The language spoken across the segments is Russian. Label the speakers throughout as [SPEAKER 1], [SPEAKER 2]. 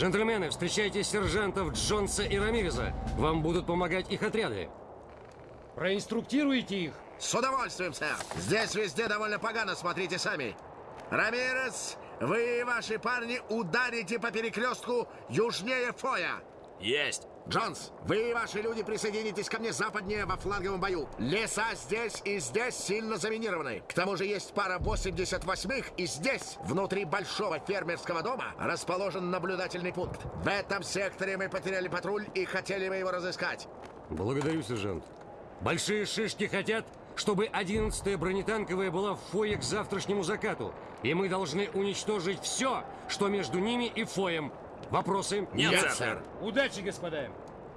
[SPEAKER 1] Джентльмены, встречайте сержантов Джонса и Рамиреза. Вам будут помогать их отряды. Проинструктируйте их.
[SPEAKER 2] С удовольствием, сэр. Здесь везде довольно погано, смотрите сами. Рамирес, вы и ваши парни ударите по перекрестку южнее Фоя.
[SPEAKER 3] Есть.
[SPEAKER 2] Джонс, вы и ваши люди присоединитесь ко мне западнее во фланговом бою. Леса здесь и здесь сильно заминированы. К тому же есть пара 88-х, и здесь, внутри большого фермерского дома, расположен наблюдательный пункт. В этом секторе мы потеряли патруль и хотели бы его разыскать.
[SPEAKER 1] Благодарю, сержант. Большие шишки хотят, чтобы 11-я бронетанковая была в фое к завтрашнему закату. И мы должны уничтожить все, что между ними и фоем. Вопросы?
[SPEAKER 3] Нет, Нет сэр. сэр.
[SPEAKER 1] Удачи, господа.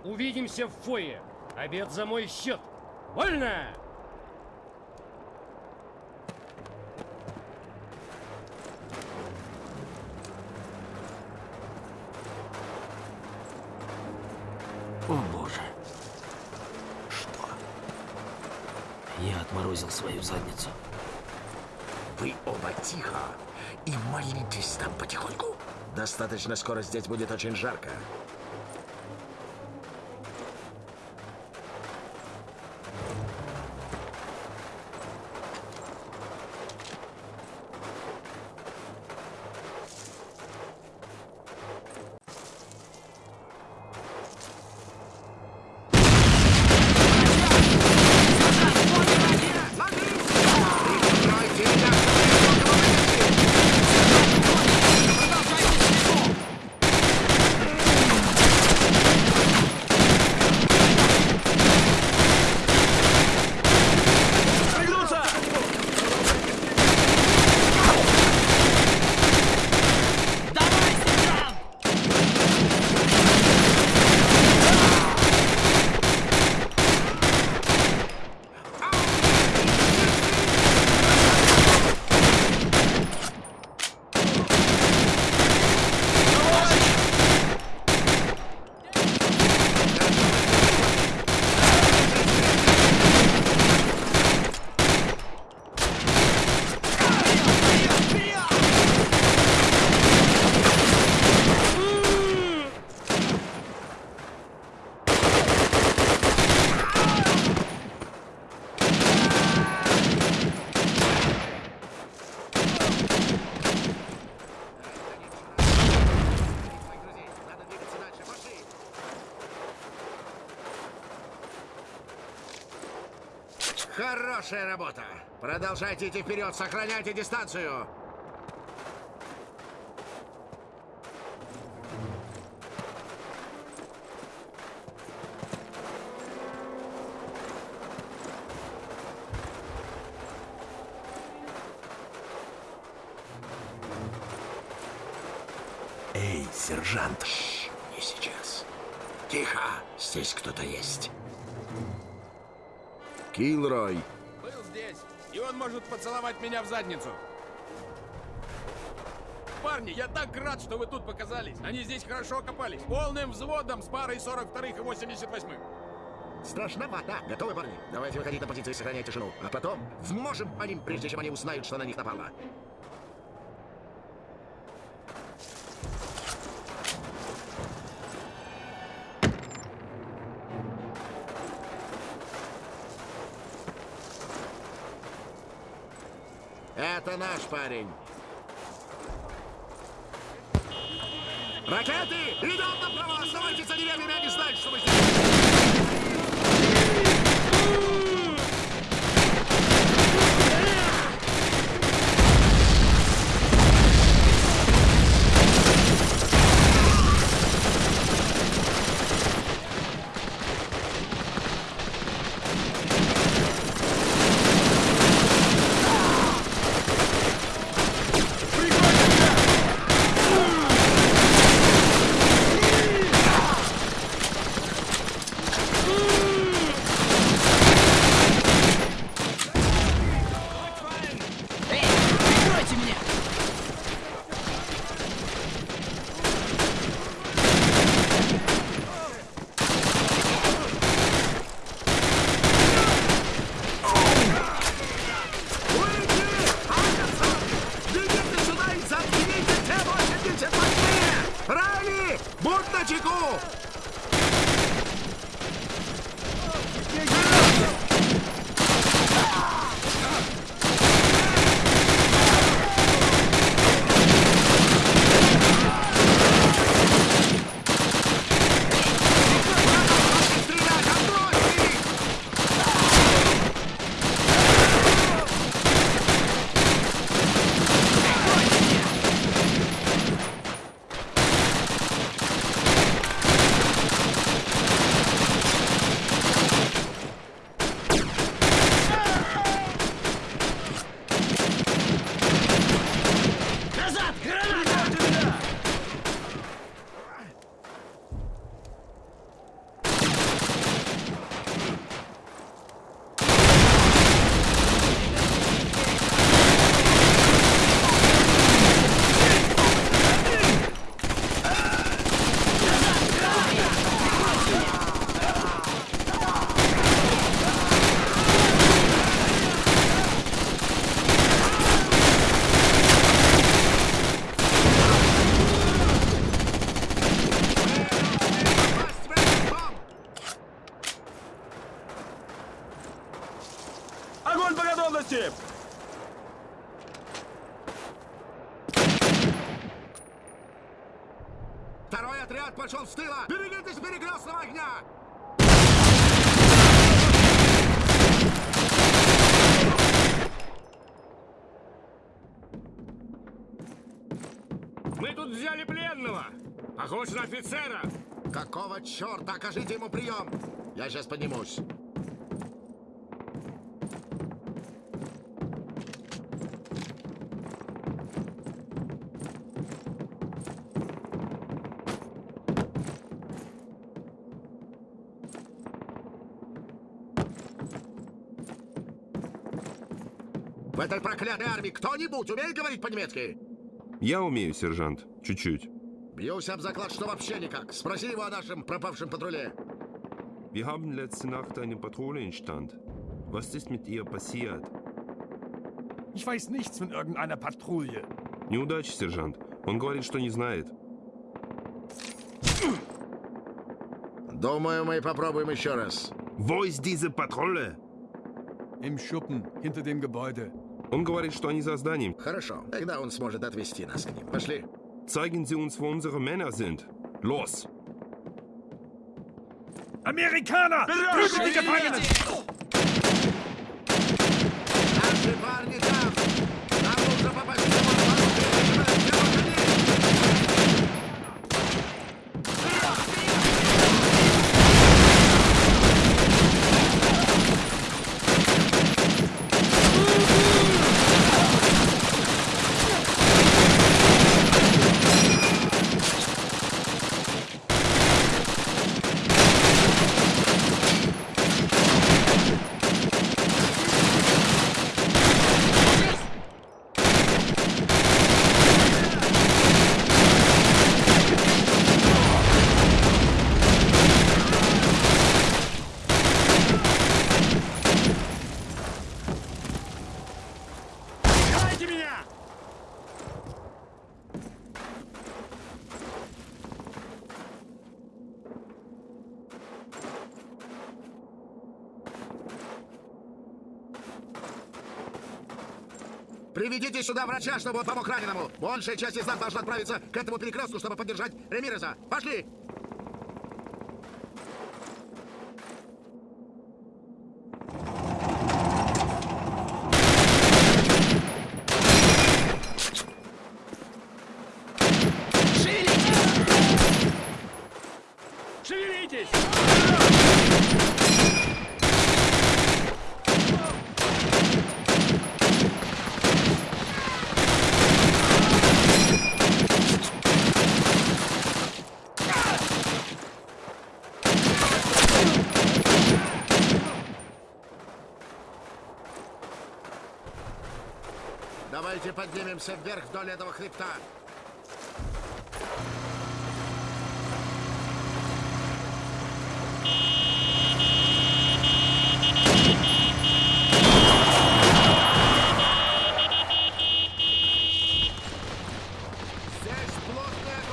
[SPEAKER 1] Увидимся в фое. Обед за мой счет. Вольно!
[SPEAKER 3] О, Боже. Что? Я отморозил свою задницу.
[SPEAKER 2] Вы оба тихо и молитесь там потихоньку. Достаточно скоро здесь будет очень жарко. Хорошая работа. Продолжайте идти вперед, сохраняйте дистанцию.
[SPEAKER 3] Эй, сержант.
[SPEAKER 2] Шш, не сейчас. Тихо, здесь кто-то есть. Килрой.
[SPEAKER 4] Был здесь, и он может поцеловать меня в задницу. Парни, я так рад, что вы тут показались. Они здесь хорошо копались. Полным взводом с парой 42-х и 88-м.
[SPEAKER 2] Страшновато. Готовы, парни? Давайте выходить на позиции и сохранять тишину. А потом вможем по ним, прежде чем они узнают, что на них напало. Это наш парень. Ракеты! Идем направо! Оставайтесь за деревьями, они знают, что мы здесь!
[SPEAKER 1] Мы тут взяли пленного. Похож на офицера.
[SPEAKER 2] Какого черта? Окажите ему прием! Я сейчас поднимусь. В этой проклятой армии кто-нибудь умеет говорить по-немецки?
[SPEAKER 5] Я умею, сержант. Чуть-чуть.
[SPEAKER 2] Бьюсь об заклад, что вообще никак. Спроси его о нашем пропавшем патруле.
[SPEAKER 5] Wir haben letzte Nacht eine Patrouille in Stand. Was ist mit ihr passiert?
[SPEAKER 6] Ich weiß nichts von irgendeiner Patrouille.
[SPEAKER 5] Неудача, сержант. Он говорит, что не знает.
[SPEAKER 2] Думаю, мы попробуем еще раз.
[SPEAKER 5] Wo ist diese Patrouille?
[SPEAKER 6] Im Schuppen, hinter dem Gebäude.
[SPEAKER 5] Он говорит, что они за зданием.
[SPEAKER 2] Хорошо, тогда он сможет отвезти нас к ним. Пошли.
[SPEAKER 5] Zeigen Sie uns, wo unsere Männer sind. Los!
[SPEAKER 6] Amerikaner! Prügelt die Gefangenen!
[SPEAKER 1] Давайте меня!
[SPEAKER 2] Приведите сюда врача, чтобы он помог раненому. Большая часть из нас должна отправиться к этому перекрестку, чтобы поддержать Ремиреза. Пошли! Давайте поднимемся вверх вдоль этого хребта. Здесь плотный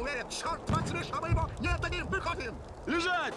[SPEAKER 2] уверен. Черт возьми, что мы его не отдадим. Выходим!
[SPEAKER 4] Лежать!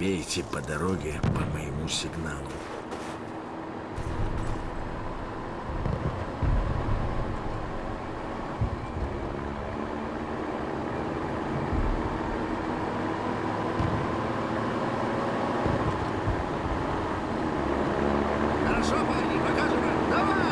[SPEAKER 2] Бейте по дороге по моему сигналу. Хорошо, парни, покажем им. Давай!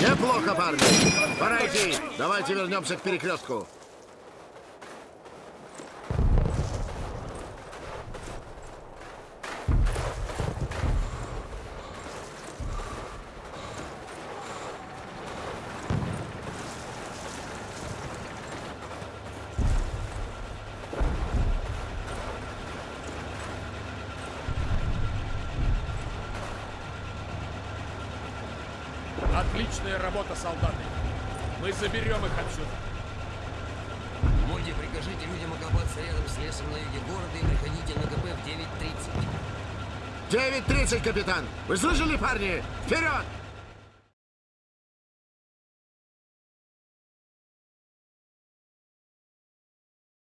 [SPEAKER 2] Неплохо, парни. Пора идти. Давайте вернемся к перекрестку.
[SPEAKER 4] Отличная работа, солдаты. Мы заберем их отсюда.
[SPEAKER 3] Моди, прикажите людям окопаться рядом с лесом на юге города и приходите на КП в 9.30.
[SPEAKER 2] 9.30, капитан. Вы слышали, парни? Вперед!